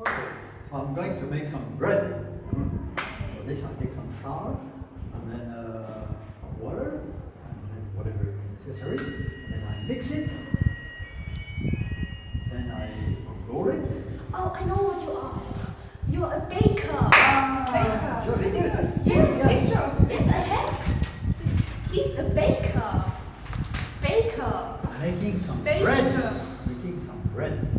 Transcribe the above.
Okay, I'm going to make some bread. For this, I take some flour, and then uh, water, and then whatever is necessary. And then I mix it. Then I roll it. Oh, I know what you are. You're a baker. Ah, baker. Yes, yes, yes. yes, He's a baker. Baker. Making some baker. bread. Making some bread.